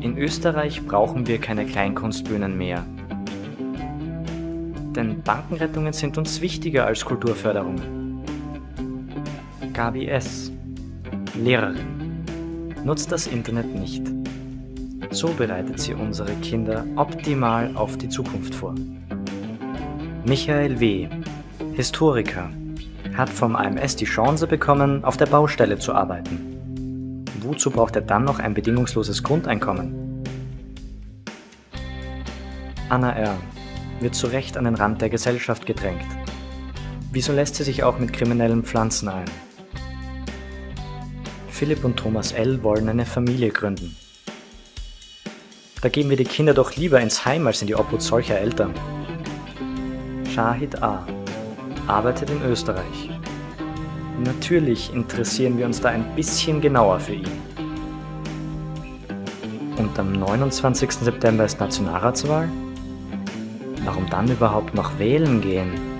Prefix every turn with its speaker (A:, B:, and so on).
A: In Österreich brauchen wir keine Kleinkunstbühnen mehr. Denn Bankenrettungen sind uns wichtiger als Kulturförderung. Gabi S., Lehrerin, nutzt das Internet nicht. So bereitet sie unsere Kinder optimal auf die Zukunft vor. Michael W., Historiker, hat vom AMS die Chance bekommen, auf der Baustelle zu arbeiten. Wozu braucht er dann noch ein bedingungsloses Grundeinkommen? Anna R. wird zu Recht an den Rand der Gesellschaft gedrängt. Wieso lässt sie sich auch mit kriminellen Pflanzen ein? Philipp und Thomas L. wollen eine Familie gründen. Da geben wir die Kinder doch lieber ins Heim als in die Obhut solcher Eltern. Shahid A. arbeitet in Österreich. Natürlich interessieren wir uns da ein bisschen genauer für ihn. Und am 29. September ist Nationalratswahl? Warum dann überhaupt noch wählen gehen?